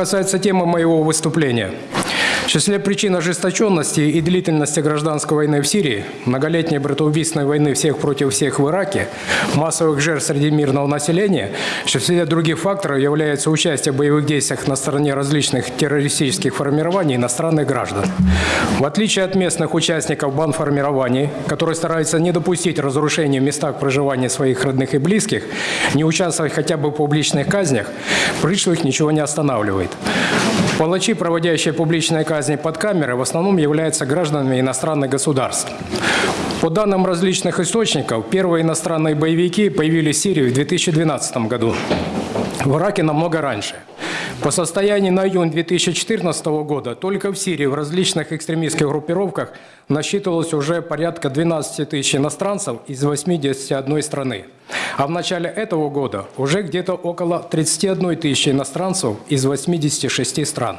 касается темы моего выступления, числе причин ожесточенности и длительности гражданской войны в Сирии, многолетней братоубийственной войны всех против всех в Ираке, массовых жертв среди мирного населения, в числе других факторов является участие в боевых действиях на стороне различных террористических формирований иностранных граждан. В отличие от местных участников банформирований, которые стараются не допустить разрушения в местах проживания своих родных и близких, не участвовать хотя бы в публичных казнях, пришлых ничего не останавливает. Палачи, проводящие публичные казни под камерой, в основном являются гражданами иностранных государств. По данным различных источников, первые иностранные боевики появились в Сирии в 2012 году, в Ираке намного раньше. По состоянию на июнь 2014 года только в Сирии в различных экстремистских группировках насчитывалось уже порядка 12 тысяч иностранцев из 81 страны. А в начале этого года уже где-то около 31 тысячи иностранцев из 86 стран.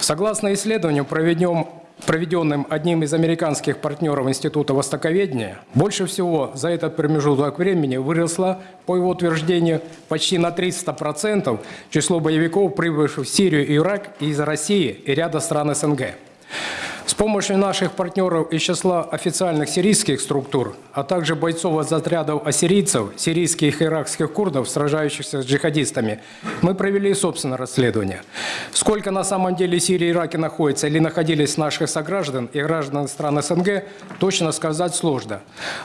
Согласно исследованию, проведенным одним из американских партнеров Института Востоковедения, больше всего за этот промежуток времени выросло, по его утверждению, почти на 300% число боевиков, прибывших в Сирию и Ирак из России и ряда стран СНГ. С помощью наших партнеров из числа официальных сирийских структур, а также бойцов из отрядов ассирийцев, сирийских и иракских курдов, сражающихся с джихадистами, мы провели собственное расследование. Сколько на самом деле Сирии и Ираке находится или находились наших сограждан и граждан стран СНГ, точно сказать сложно.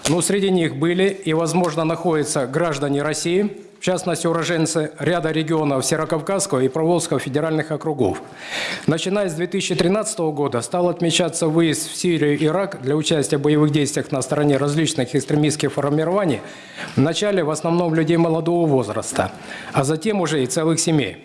Но среди них были и, возможно, находятся граждане России, в частности уроженцы ряда регионов Северокавказского и Проволжского федеральных округов. Начиная с 2013 года стал отмечаться выезд в Сирию и Ирак для участия в боевых действиях на стороне различных экстремистских формирований, вначале в основном людей молодого возраста, а затем уже и целых семей.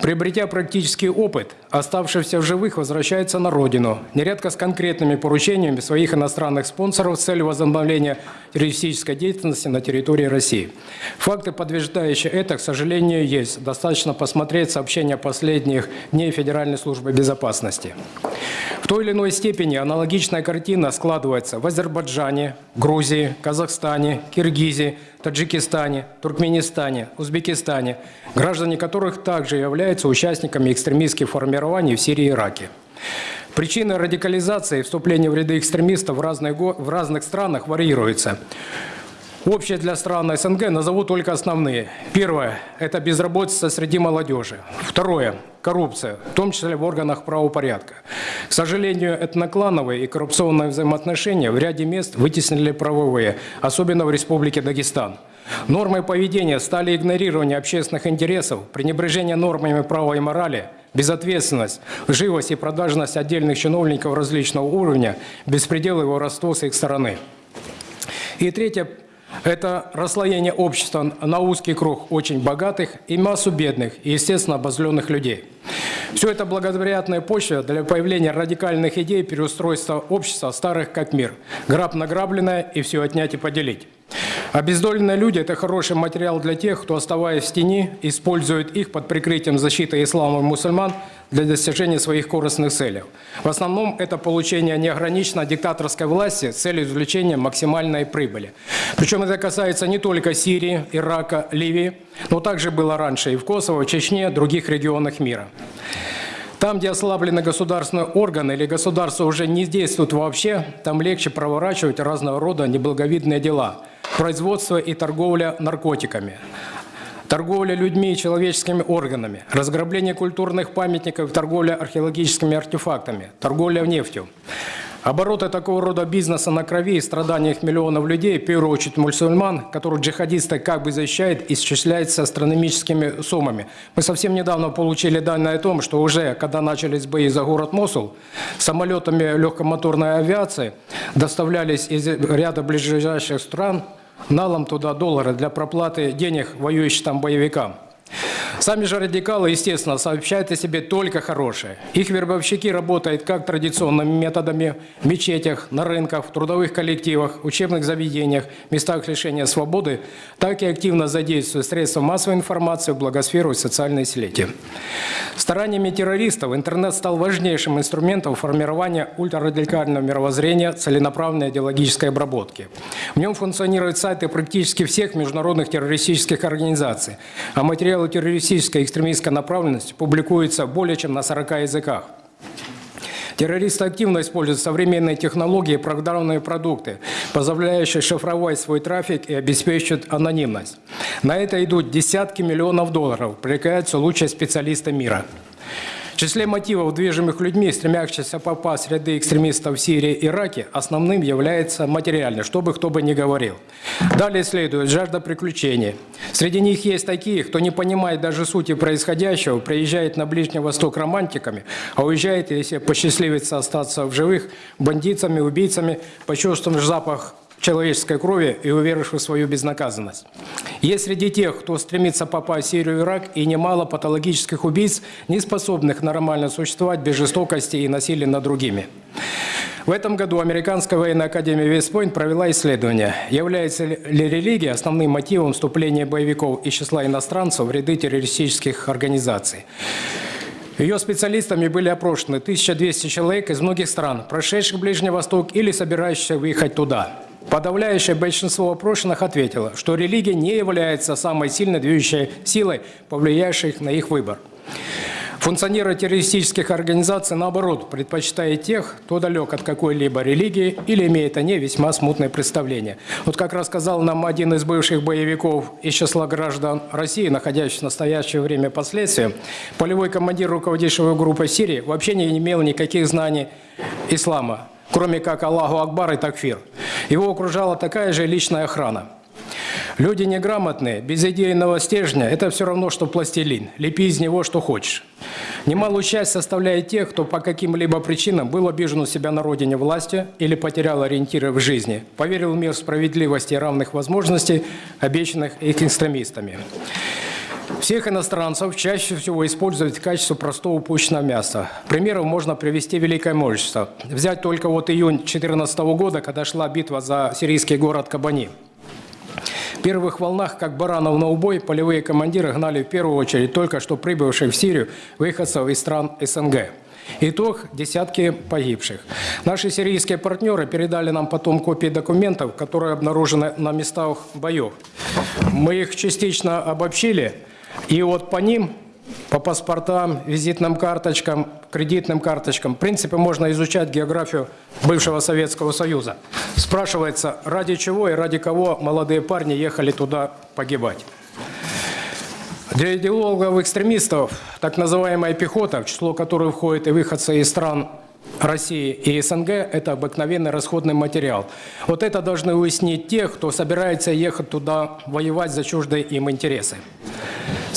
Приобретя практический опыт, оставшийся в живых возвращается на родину, нередко с конкретными поручениями своих иностранных спонсоров с целью возобновления террористической деятельности на территории России. Факты, подтверждающие это, к сожалению, есть. Достаточно посмотреть сообщения последних дней Федеральной службы безопасности. В той или иной степени аналогичная картина складывается в Азербайджане, Грузии, Казахстане, Киргизии, Таджикистане, Туркменистане, Узбекистане, граждане которых также являются участниками экстремистских формирований в Сирии и Ираке. Причины радикализации и вступления в ряды экстремистов в, разные, в разных странах варьируются. Общее для стран СНГ назову только основные. Первое – это безработица среди молодежи. Второе – коррупция, в том числе в органах правопорядка. К сожалению, этноклановые и коррупционные взаимоотношения в ряде мест вытеснили правовые, особенно в Республике Дагестан. Нормы поведения стали игнорирование общественных интересов, пренебрежение нормами права и морали, безответственность, живость и продажность отдельных чиновников различного уровня, беспредел и воровство с их стороны. И третье это расслоение общества на узкий круг очень богатых и массу бедных и, естественно, обозленных людей. Все это благоприятная почва для появления радикальных идей переустройства общества старых как мир. Граб награбленное и все отнять и поделить. Обездоленные люди – это хороший материал для тех, кто, оставаясь в тени, использует их под прикрытием защиты ислама и мусульман для достижения своих корыстных целей. В основном это получение неограниченной диктаторской власти с целью извлечения максимальной прибыли. Причем это касается не только Сирии, Ирака, Ливии, но также было раньше и в Косово, Чечне, других регионах мира. Там, где ослаблены государственные органы или государство уже не действует вообще, там легче проворачивать разного рода неблаговидные дела – производство и торговля наркотиками, торговля людьми и человеческими органами, разграбление культурных памятников, торговля археологическими артефактами, торговля нефтью. Обороты такого рода бизнеса на крови и страданиях миллионов людей, в первую очередь мусульман, которых джихадисты как бы защищают, исчисляются астрономическими суммами. Мы совсем недавно получили данные о том, что уже, когда начались бои за город Мосул, самолетами легкомоторной авиации доставлялись из ряда ближайших стран налом туда доллары для проплаты денег воюющим там боевикам. Сами же радикалы, естественно, сообщают о себе только хорошее. Их вербовщики работают как традиционными методами в мечетях, на рынках, в трудовых коллективах, учебных заведениях, местах лишения свободы, так и активно задействуют средства массовой информации благосферу и социальные сети. Стараниями террористов интернет стал важнейшим инструментом формирования ультрарадикального мировоззрения, целенаправленной идеологической обработки. В нем функционируют сайты практически всех международных террористических организаций, а материалы террористической и экстремистской направленности публикуется более чем на 40 языках. Террористы активно используют современные технологии и программные продукты, позволяющие шифровать свой трафик и обеспечивать анонимность. На это идут десятки миллионов долларов, привлекаются лучшие специалисты мира. В числе мотивов, движимых людьми, стремящихся попасть в ряды экстремистов в Сирии и Ираке, основным является материальный, что бы кто бы ни говорил. Далее следует жажда приключений. Среди них есть такие, кто не понимает даже сути происходящего, приезжает на Ближний Восток романтиками, а уезжает, если посчастливится остаться в живых, бандитами, убийцами, почувствовав запах человеческой крови и уверовав в свою безнаказанность. Есть среди тех, кто стремится попасть в Сирию и Ирак, и немало патологических убийц, не способных нормально существовать без жестокости и насилия над другими. В этом году Американская военная академия Вестпойнт провела исследование, является ли религия основным мотивом вступления боевиков из числа иностранцев в ряды террористических организаций. Ее специалистами были опрошены 1200 человек из многих стран, прошедших Ближний Восток или собирающихся выехать туда. Подавляющее большинство опрошенных ответило, что религия не является самой сильной движущей силой, повлияющей на их выбор. Функционеры террористических организаций, наоборот, предпочитают тех, кто далек от какой-либо религии или имеет о ней весьма смутное представление. Вот как рассказал нам один из бывших боевиков из числа граждан России, находящихся в настоящее время последствия, полевой командир, руководившего группой Сирии, вообще не имел никаких знаний ислама, кроме как Аллаху Акбар и Такфир. Его окружала такая же личная охрана. Люди неграмотные, без идейного стержня – это все равно, что пластилин. Лепи из него, что хочешь. Немалую часть составляет тех, кто по каким-либо причинам был обижен у себя на родине власти или потерял ориентиры в жизни, поверил в мир справедливости и равных возможностей, обещанных их экстремистами. Всех иностранцев чаще всего используют в качестве простого упущенного мяса. Примеров можно привести великое множество. Взять только вот июнь 2014 года, когда шла битва за сирийский город Кабани. В первых волнах, как баранов на убой, полевые командиры гнали в первую очередь только что прибывших в Сирию выходцев из стран СНГ. Итог – десятки погибших. Наши сирийские партнеры передали нам потом копии документов, которые обнаружены на местах боев. Мы их частично обобщили – и вот по ним, по паспортам, визитным карточкам, кредитным карточкам, в принципе, можно изучать географию бывшего Советского Союза. Спрашивается, ради чего и ради кого молодые парни ехали туда погибать. Для идеологов-экстремистов так называемая пехота, в число которой входят и выходцы из стран России и СНГ – это обыкновенный расходный материал. Вот это должны уяснить те, кто собирается ехать туда воевать за чуждые им интересы.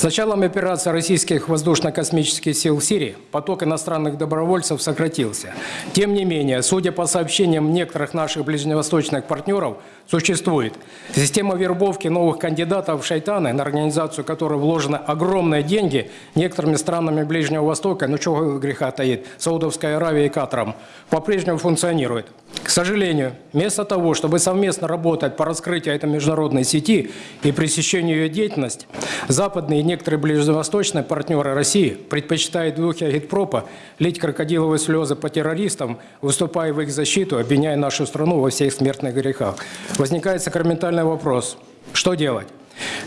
С началом операции российских воздушно-космических сил в Сирии поток иностранных добровольцев сократился. Тем не менее, судя по сообщениям некоторых наших ближневосточных партнеров, существует система вербовки новых кандидатов в шайтаны, на организацию которой вложены огромные деньги некоторыми странами Ближнего Востока, ну чего греха таит, Саудовской Аравией и Катаром, по-прежнему функционирует. К сожалению, вместо того, чтобы совместно работать по раскрытию этой международной сети и пресечению ее деятельности, западные некоторые ближневосточные партнеры России предпочитают духе агитпропа лить крокодиловые слезы по террористам, выступая в их защиту, обвиняя нашу страну во всех смертных грехах. Возникает сакраментальный вопрос – что делать?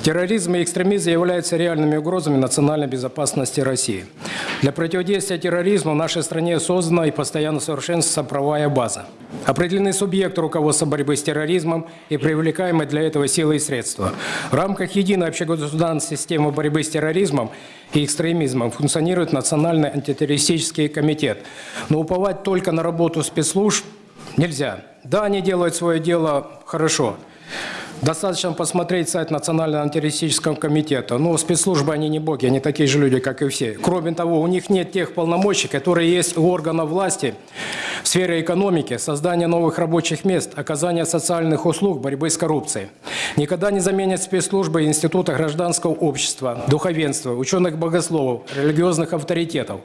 Терроризм и экстремизм являются реальными угрозами национальной безопасности России. Для противодействия терроризму в нашей стране создана и постоянно совершенствуется правовая база. Определены субъекты руководства борьбы с терроризмом и привлекаемые для этого силы и средства. В рамках единой общегосударственной системы борьбы с терроризмом и экстремизмом функционирует Национальный антитеррористический комитет. Но уповать только на работу спецслужб нельзя. Да, они делают свое дело хорошо. Достаточно посмотреть сайт Национального антитеррористического комитета. Но спецслужбы, они не боги, они такие же люди, как и все. Кроме того, у них нет тех полномочий, которые есть у органов власти в сфере экономики, создания новых рабочих мест, оказания социальных услуг, борьбы с коррупцией. Никогда не заменят спецслужбы института гражданского общества, духовенства, ученых-богословов, религиозных авторитетов.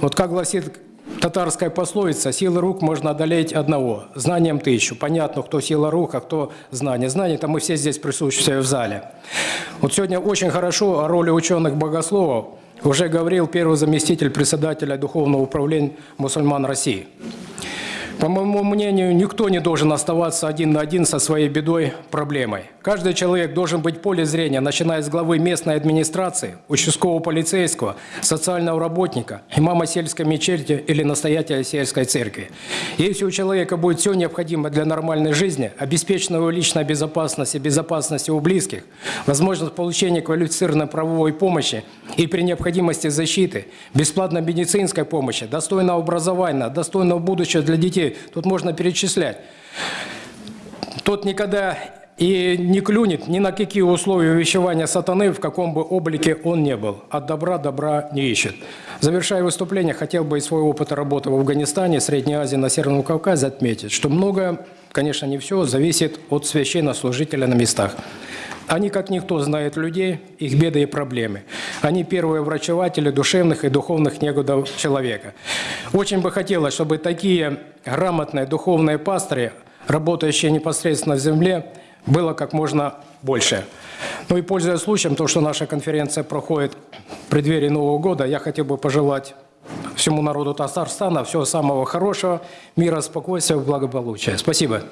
Вот как гласит Татарская пословица «силы рук можно одолеть одного, знанием тысячу». Понятно, кто сила рук, а кто знание. Знание – это мы все здесь присутствующие в зале. Вот сегодня очень хорошо о роли ученых-богословов уже говорил первый заместитель председателя Духовного управления мусульман России. По моему мнению, никто не должен оставаться один на один со своей бедой, проблемой. Каждый человек должен быть в поле зрения, начиная с главы местной администрации, участкового полицейского, социального работника, имама сельской мечети или настоятеля сельской церкви. Если у человека будет все необходимое для нормальной жизни, обеспечена его личная безопасность и безопасность его близких, возможность получения квалифицированной правовой помощи и при необходимости защиты, бесплатной медицинской помощи, достойного образования, достойного будущего для детей, тут можно перечислять. Тот никогда и не клюнет ни на какие условия увещевания сатаны, в каком бы облике он не был. От добра добра не ищет. Завершая выступление, хотел бы из своего опыта работы в Афганистане, Средней Азии, на Северном Кавказе отметить, что многое, конечно, не все, зависит от священнослужителя на местах. Они, как никто, знают людей, их беды и проблемы. Они первые врачеватели душевных и духовных негодов человека. Очень бы хотелось, чтобы такие грамотные духовные пастыри, работающие непосредственно в земле, было как можно больше. Ну и пользуясь случаем, то, что наша конференция проходит в преддверии Нового года, я хотел бы пожелать всему народу Татарстана всего самого хорошего, мира, спокойствия, благополучия. Спасибо.